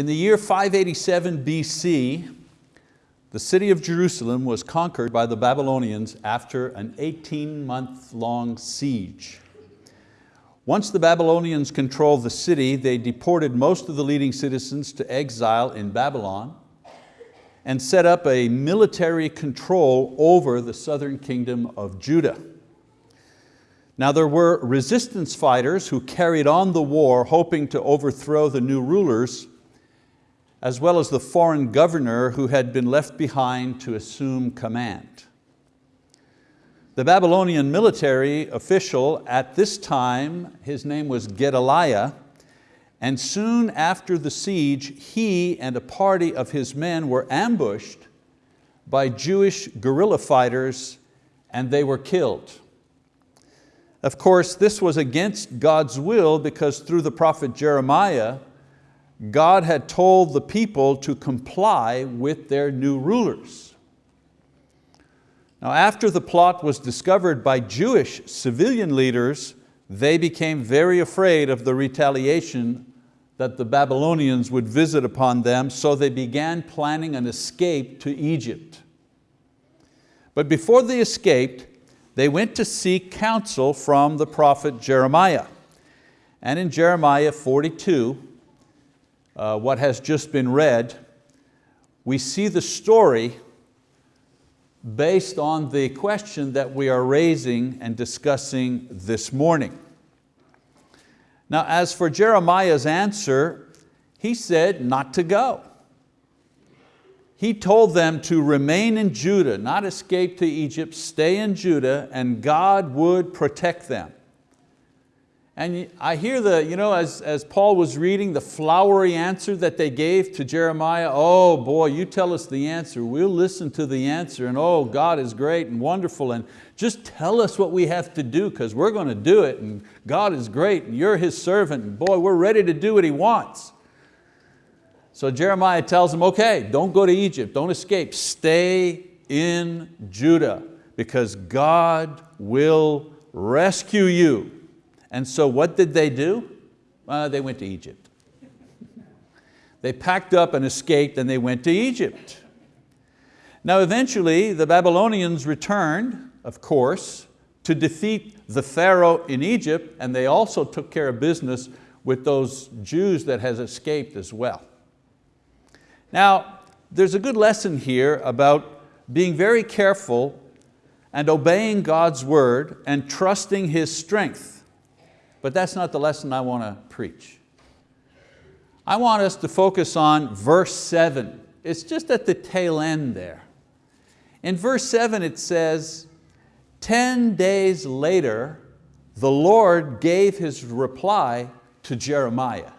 In the year 587 BC, the city of Jerusalem was conquered by the Babylonians after an 18 month long siege. Once the Babylonians controlled the city, they deported most of the leading citizens to exile in Babylon and set up a military control over the southern kingdom of Judah. Now there were resistance fighters who carried on the war hoping to overthrow the new rulers as well as the foreign governor who had been left behind to assume command. The Babylonian military official at this time, his name was Gedaliah, and soon after the siege, he and a party of his men were ambushed by Jewish guerrilla fighters and they were killed. Of course, this was against God's will because through the prophet Jeremiah, God had told the people to comply with their new rulers. Now after the plot was discovered by Jewish civilian leaders, they became very afraid of the retaliation that the Babylonians would visit upon them, so they began planning an escape to Egypt. But before they escaped, they went to seek counsel from the prophet Jeremiah. And in Jeremiah 42, uh, what has just been read, we see the story based on the question that we are raising and discussing this morning. Now as for Jeremiah's answer, he said not to go. He told them to remain in Judah, not escape to Egypt, stay in Judah, and God would protect them. And I hear the, you know, as, as Paul was reading the flowery answer that they gave to Jeremiah, oh boy, you tell us the answer, we'll listen to the answer, and oh, God is great and wonderful, and just tell us what we have to do because we're going to do it, and God is great, and you're His servant, and boy, we're ready to do what He wants. So Jeremiah tells them, okay, don't go to Egypt, don't escape, stay in Judah because God will rescue you. And so what did they do? They went to Egypt. they packed up and escaped and they went to Egypt. Now eventually the Babylonians returned, of course, to defeat the Pharaoh in Egypt and they also took care of business with those Jews that has escaped as well. Now, there's a good lesson here about being very careful and obeying God's word and trusting His strength. But that's not the lesson I want to preach. I want us to focus on verse seven. It's just at the tail end there. In verse seven it says, 10 days later, the Lord gave His reply to Jeremiah.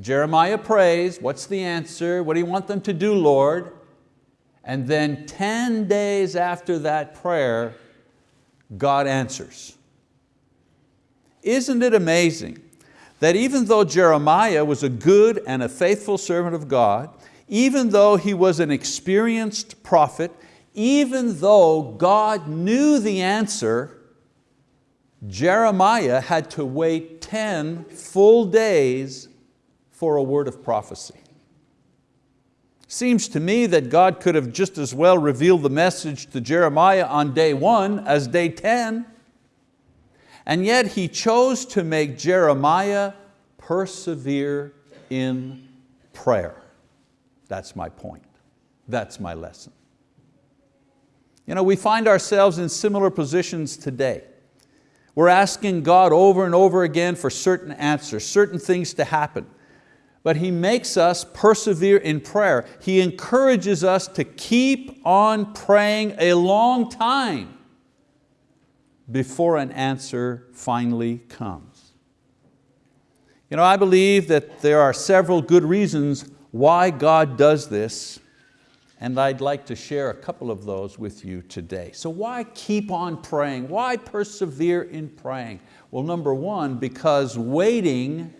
Jeremiah prays, what's the answer? What do you want them to do, Lord? And then 10 days after that prayer, God answers. Isn't it amazing that even though Jeremiah was a good and a faithful servant of God, even though he was an experienced prophet, even though God knew the answer, Jeremiah had to wait 10 full days for a word of prophecy. Seems to me that God could have just as well revealed the message to Jeremiah on day one as day 10. And yet he chose to make Jeremiah persevere in prayer. That's my point. That's my lesson. You know, we find ourselves in similar positions today. We're asking God over and over again for certain answers, certain things to happen. But He makes us persevere in prayer. He encourages us to keep on praying a long time before an answer finally comes. You know, I believe that there are several good reasons why God does this, and I'd like to share a couple of those with you today. So why keep on praying? Why persevere in praying? Well, number one, because waiting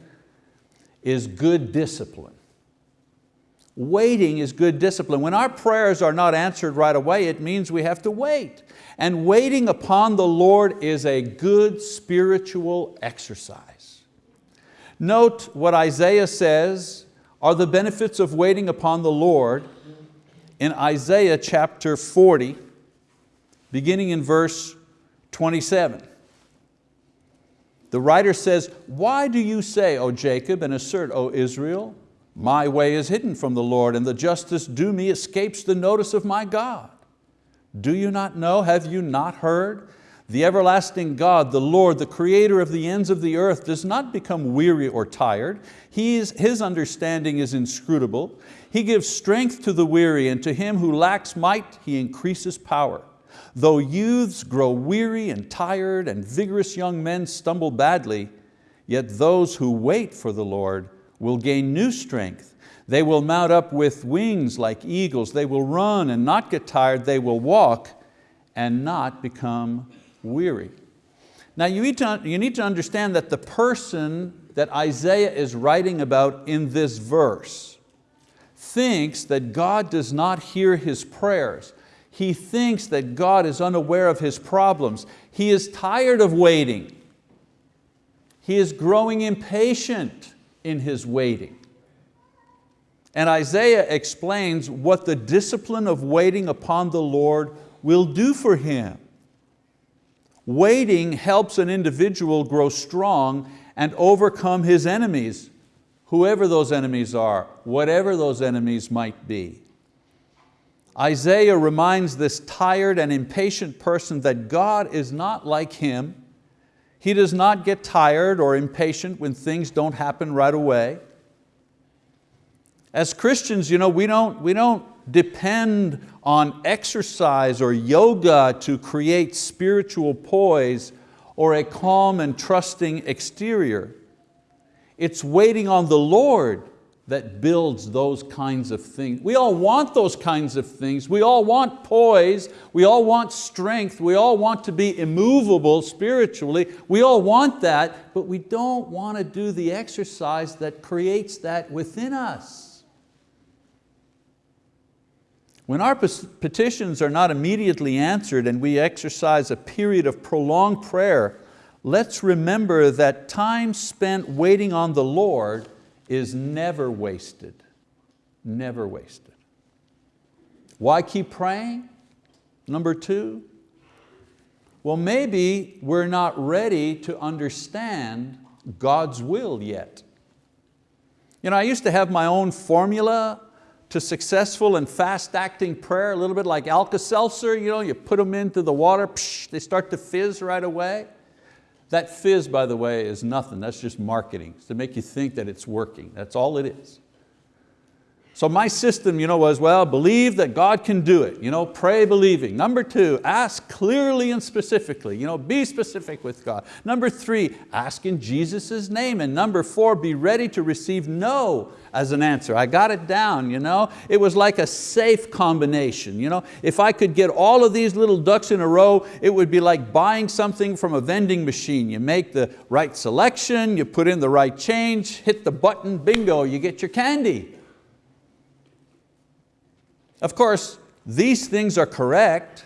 is good discipline. Waiting is good discipline. When our prayers are not answered right away, it means we have to wait. And waiting upon the Lord is a good spiritual exercise. Note what Isaiah says are the benefits of waiting upon the Lord in Isaiah chapter 40, beginning in verse 27. The writer says, why do you say, O Jacob, and assert, O Israel, my way is hidden from the Lord, and the justice due me escapes the notice of my God. Do you not know, have you not heard? The everlasting God, the Lord, the creator of the ends of the earth, does not become weary or tired. He is, his understanding is inscrutable. He gives strength to the weary, and to him who lacks might, He increases power. Though youths grow weary and tired, and vigorous young men stumble badly, yet those who wait for the Lord will gain new strength. They will mount up with wings like eagles. They will run and not get tired. They will walk and not become weary. Now you need, to, you need to understand that the person that Isaiah is writing about in this verse thinks that God does not hear his prayers. He thinks that God is unaware of his problems. He is tired of waiting. He is growing impatient in his waiting. And Isaiah explains what the discipline of waiting upon the Lord will do for him. Waiting helps an individual grow strong and overcome his enemies, whoever those enemies are, whatever those enemies might be. Isaiah reminds this tired and impatient person that God is not like him he does not get tired or impatient when things don't happen right away. As Christians, you know, we, don't, we don't depend on exercise or yoga to create spiritual poise or a calm and trusting exterior. It's waiting on the Lord that builds those kinds of things. We all want those kinds of things. We all want poise. We all want strength. We all want to be immovable spiritually. We all want that, but we don't want to do the exercise that creates that within us. When our petitions are not immediately answered and we exercise a period of prolonged prayer, let's remember that time spent waiting on the Lord is never wasted, never wasted. Why keep praying? Number two, well maybe we're not ready to understand God's will yet. You know, I used to have my own formula to successful and fast acting prayer, a little bit like Alka-Seltzer, you, know, you put them into the water, psh, they start to fizz right away. That fizz, by the way, is nothing. That's just marketing. It's to make you think that it's working. That's all it is. So my system you know, was, well, believe that God can do it. You know, pray believing. Number two, ask clearly and specifically. You know, be specific with God. Number three, ask in Jesus' name. And number four, be ready to receive no as an answer. I got it down. You know? It was like a safe combination. You know? If I could get all of these little ducks in a row, it would be like buying something from a vending machine. You make the right selection, you put in the right change, hit the button, bingo, you get your candy. Of course, these things are correct.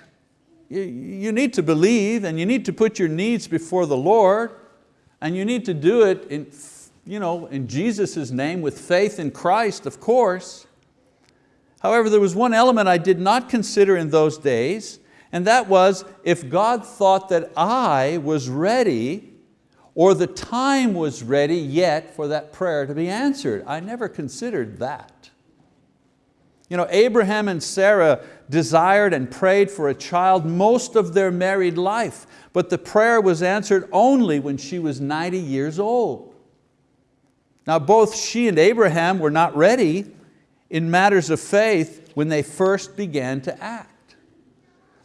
You, need to believe and you need to put your needs before the Lord and you need to do it in, you know, in Jesus' name with faith in Christ, of course. However, there was one element I did not consider in those days, and that was if God thought that I was ready or the time was ready yet for that prayer to be answered. I never considered that. You know, Abraham and Sarah desired and prayed for a child most of their married life, but the prayer was answered only when she was 90 years old. Now both she and Abraham were not ready in matters of faith when they first began to act.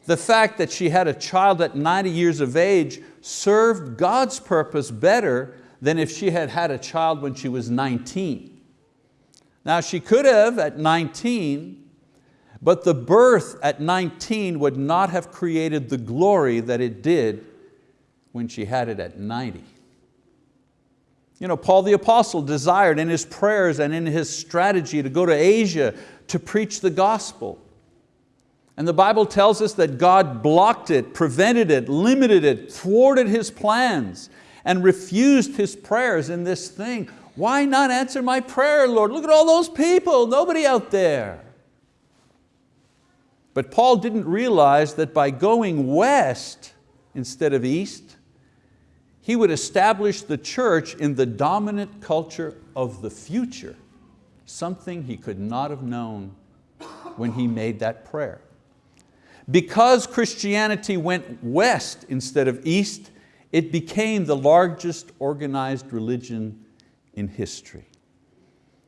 The fact that she had a child at 90 years of age served God's purpose better than if she had had a child when she was 19. Now she could have at 19, but the birth at 19 would not have created the glory that it did when she had it at 90. You know, Paul the apostle desired in his prayers and in his strategy to go to Asia to preach the gospel. And the Bible tells us that God blocked it, prevented it, limited it, thwarted his plans, and refused his prayers in this thing. Why not answer my prayer, Lord? Look at all those people, nobody out there. But Paul didn't realize that by going west instead of east, he would establish the church in the dominant culture of the future, something he could not have known when he made that prayer. Because Christianity went west instead of east, it became the largest organized religion in history.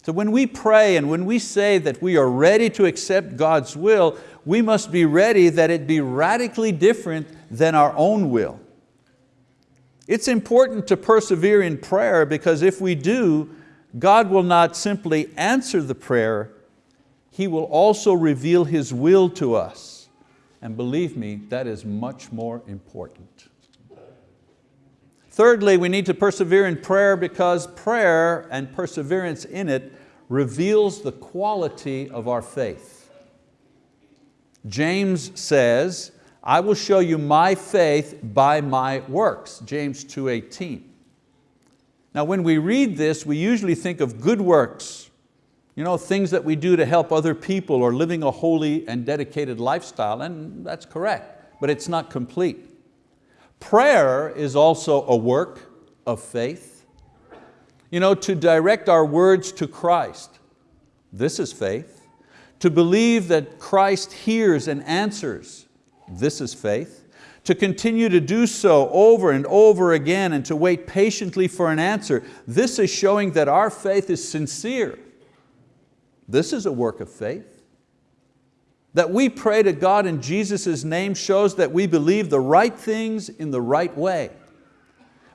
So when we pray and when we say that we are ready to accept God's will, we must be ready that it be radically different than our own will. It's important to persevere in prayer because if we do, God will not simply answer the prayer, He will also reveal His will to us. And believe me, that is much more important. Thirdly, we need to persevere in prayer because prayer and perseverance in it reveals the quality of our faith. James says, I will show you my faith by my works, James 2.18. Now when we read this, we usually think of good works, you know, things that we do to help other people or living a holy and dedicated lifestyle, and that's correct, but it's not complete. Prayer is also a work of faith. You know, to direct our words to Christ, this is faith. To believe that Christ hears and answers, this is faith. To continue to do so over and over again and to wait patiently for an answer, this is showing that our faith is sincere. This is a work of faith. That we pray to God in Jesus' name shows that we believe the right things in the right way.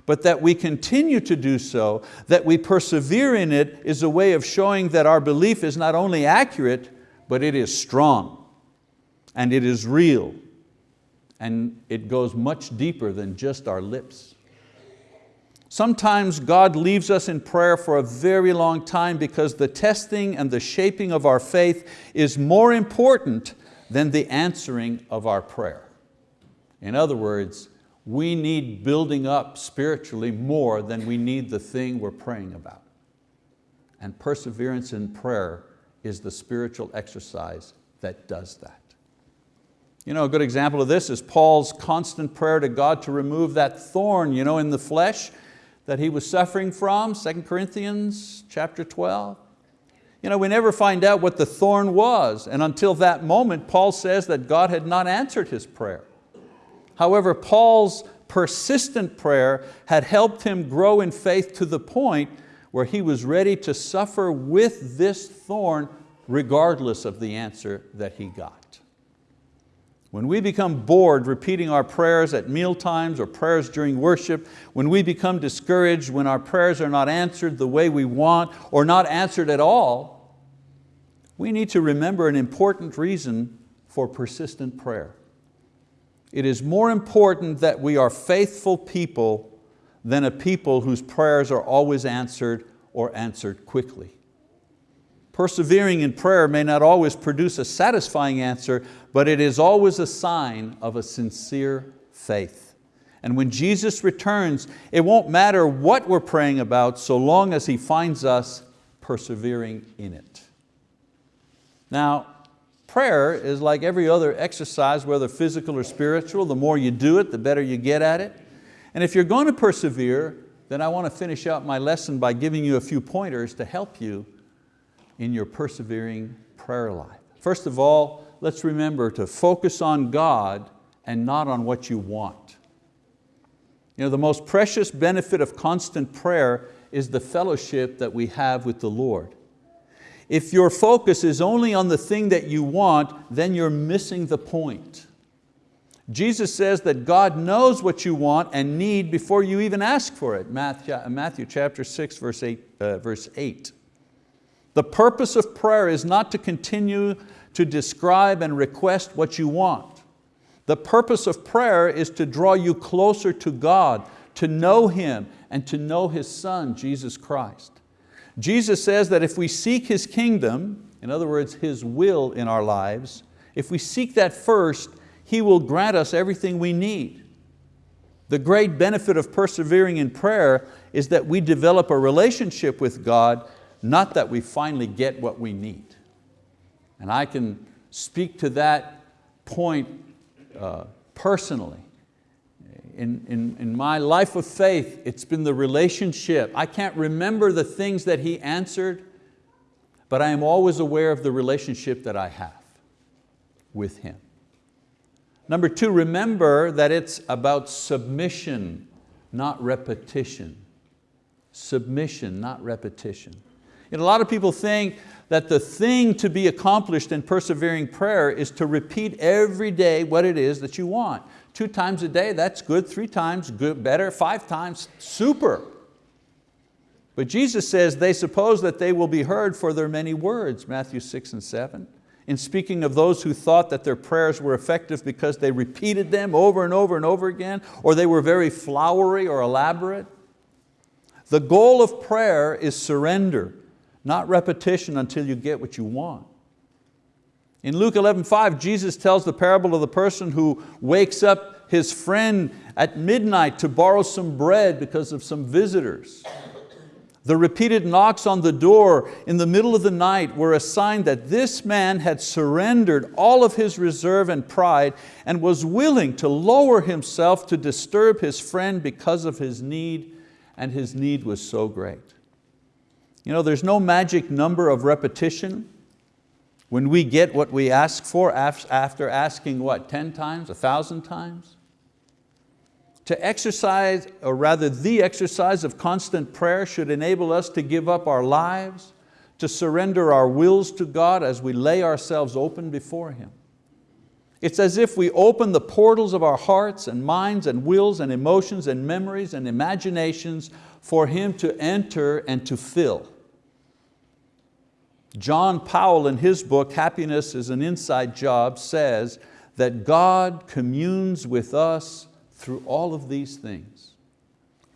But that we continue to do so, that we persevere in it is a way of showing that our belief is not only accurate, but it is strong and it is real and it goes much deeper than just our lips. Sometimes God leaves us in prayer for a very long time because the testing and the shaping of our faith is more important than the answering of our prayer. In other words, we need building up spiritually more than we need the thing we're praying about. And perseverance in prayer is the spiritual exercise that does that. You know, a good example of this is Paul's constant prayer to God to remove that thorn you know, in the flesh that he was suffering from, 2 Corinthians chapter 12. You know, we never find out what the thorn was, and until that moment, Paul says that God had not answered his prayer. However, Paul's persistent prayer had helped him grow in faith to the point where he was ready to suffer with this thorn regardless of the answer that he got. When we become bored repeating our prayers at meal times or prayers during worship, when we become discouraged, when our prayers are not answered the way we want or not answered at all, we need to remember an important reason for persistent prayer. It is more important that we are faithful people than a people whose prayers are always answered or answered quickly. Persevering in prayer may not always produce a satisfying answer, but it is always a sign of a sincere faith. And when Jesus returns, it won't matter what we're praying about so long as He finds us persevering in it. Now, prayer is like every other exercise, whether physical or spiritual. The more you do it, the better you get at it. And if you're going to persevere, then I want to finish out my lesson by giving you a few pointers to help you in your persevering prayer life. First of all, let's remember to focus on God and not on what you want. You know, the most precious benefit of constant prayer is the fellowship that we have with the Lord. If your focus is only on the thing that you want, then you're missing the point. Jesus says that God knows what you want and need before you even ask for it. Matthew, Matthew chapter 6, verse 8. Uh, verse 8. The purpose of prayer is not to continue to describe and request what you want. The purpose of prayer is to draw you closer to God, to know Him and to know His Son, Jesus Christ. Jesus says that if we seek His kingdom, in other words, His will in our lives, if we seek that first, He will grant us everything we need. The great benefit of persevering in prayer is that we develop a relationship with God, not that we finally get what we need. And I can speak to that point uh, personally. In, in, in my life of faith, it's been the relationship. I can't remember the things that He answered, but I am always aware of the relationship that I have with Him. Number two, remember that it's about submission, not repetition. Submission, not repetition. And a lot of people think that the thing to be accomplished in persevering prayer is to repeat every day what it is that you want. Two times a day, that's good. Three times, good, better. Five times, super. But Jesus says they suppose that they will be heard for their many words, Matthew six and seven in speaking of those who thought that their prayers were effective because they repeated them over and over and over again, or they were very flowery or elaborate. The goal of prayer is surrender, not repetition until you get what you want. In Luke 11:5, Jesus tells the parable of the person who wakes up his friend at midnight to borrow some bread because of some visitors. The repeated knocks on the door in the middle of the night were a sign that this man had surrendered all of his reserve and pride and was willing to lower himself to disturb his friend because of his need, and his need was so great. You know, there's no magic number of repetition when we get what we ask for after asking what, 10 times, a thousand times? To exercise, or rather the exercise of constant prayer should enable us to give up our lives, to surrender our wills to God as we lay ourselves open before Him. It's as if we open the portals of our hearts and minds and wills and emotions and memories and imaginations for Him to enter and to fill. John Powell in his book, Happiness is an Inside Job, says that God communes with us through all of these things.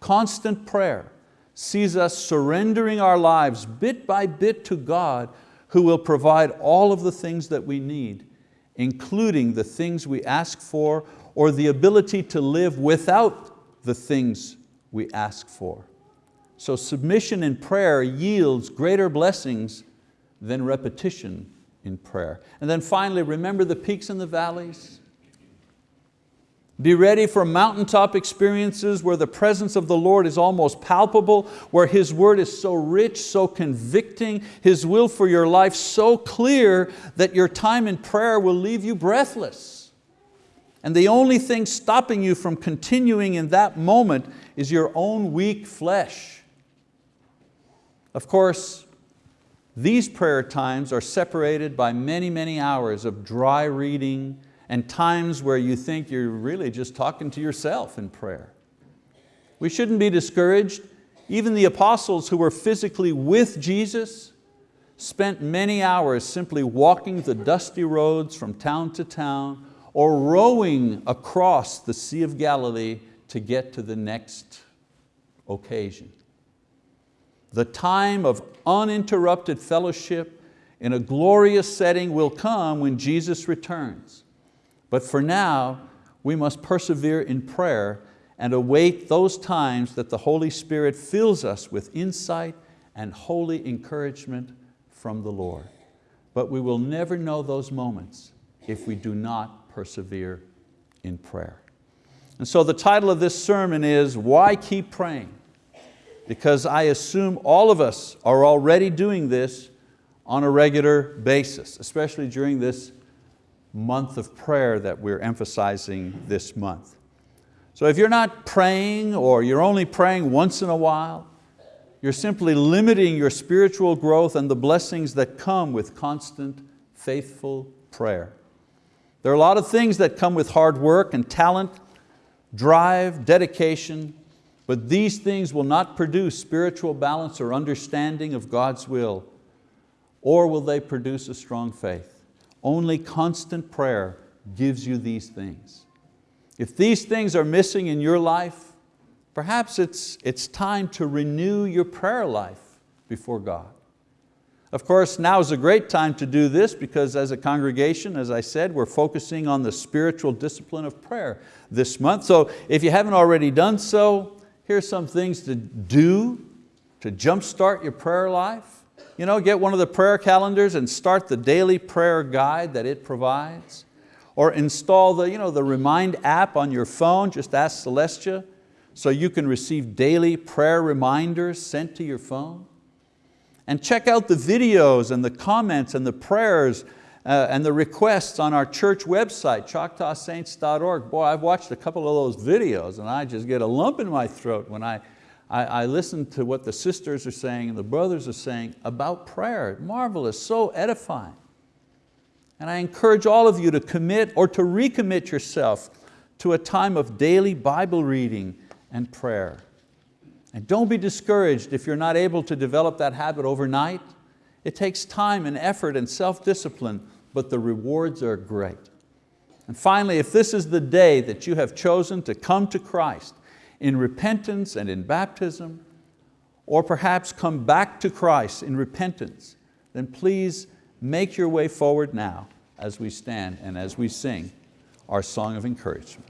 Constant prayer sees us surrendering our lives bit by bit to God who will provide all of the things that we need, including the things we ask for or the ability to live without the things we ask for. So submission in prayer yields greater blessings than repetition in prayer. And then finally, remember the peaks and the valleys? Be ready for mountaintop experiences where the presence of the Lord is almost palpable, where His word is so rich, so convicting, His will for your life so clear that your time in prayer will leave you breathless. And the only thing stopping you from continuing in that moment is your own weak flesh. Of course, these prayer times are separated by many, many hours of dry reading, and times where you think you're really just talking to yourself in prayer. We shouldn't be discouraged. Even the apostles who were physically with Jesus spent many hours simply walking the dusty roads from town to town or rowing across the Sea of Galilee to get to the next occasion. The time of uninterrupted fellowship in a glorious setting will come when Jesus returns. But for now, we must persevere in prayer and await those times that the Holy Spirit fills us with insight and holy encouragement from the Lord. But we will never know those moments if we do not persevere in prayer. And so the title of this sermon is, Why Keep Praying? Because I assume all of us are already doing this on a regular basis, especially during this month of prayer that we're emphasizing this month. So if you're not praying or you're only praying once in a while, you're simply limiting your spiritual growth and the blessings that come with constant, faithful prayer. There are a lot of things that come with hard work and talent, drive, dedication, but these things will not produce spiritual balance or understanding of God's will, or will they produce a strong faith. Only constant prayer gives you these things. If these things are missing in your life, perhaps it's, it's time to renew your prayer life before God. Of course, now is a great time to do this because as a congregation, as I said, we're focusing on the spiritual discipline of prayer this month. So if you haven't already done so, here's some things to do to jumpstart your prayer life. You know, get one of the prayer calendars and start the daily prayer guide that it provides. Or install the, you know, the Remind app on your phone, just ask Celestia, so you can receive daily prayer reminders sent to your phone. And check out the videos and the comments and the prayers uh, and the requests on our church website, choctawsaints.org. Boy, I've watched a couple of those videos and I just get a lump in my throat when I, I, I listen to what the sisters are saying and the brothers are saying about prayer. Marvelous, so edifying. And I encourage all of you to commit or to recommit yourself to a time of daily Bible reading and prayer. And don't be discouraged if you're not able to develop that habit overnight. It takes time and effort and self-discipline, but the rewards are great. And finally, if this is the day that you have chosen to come to Christ in repentance and in baptism, or perhaps come back to Christ in repentance, then please make your way forward now as we stand and as we sing our song of encouragement.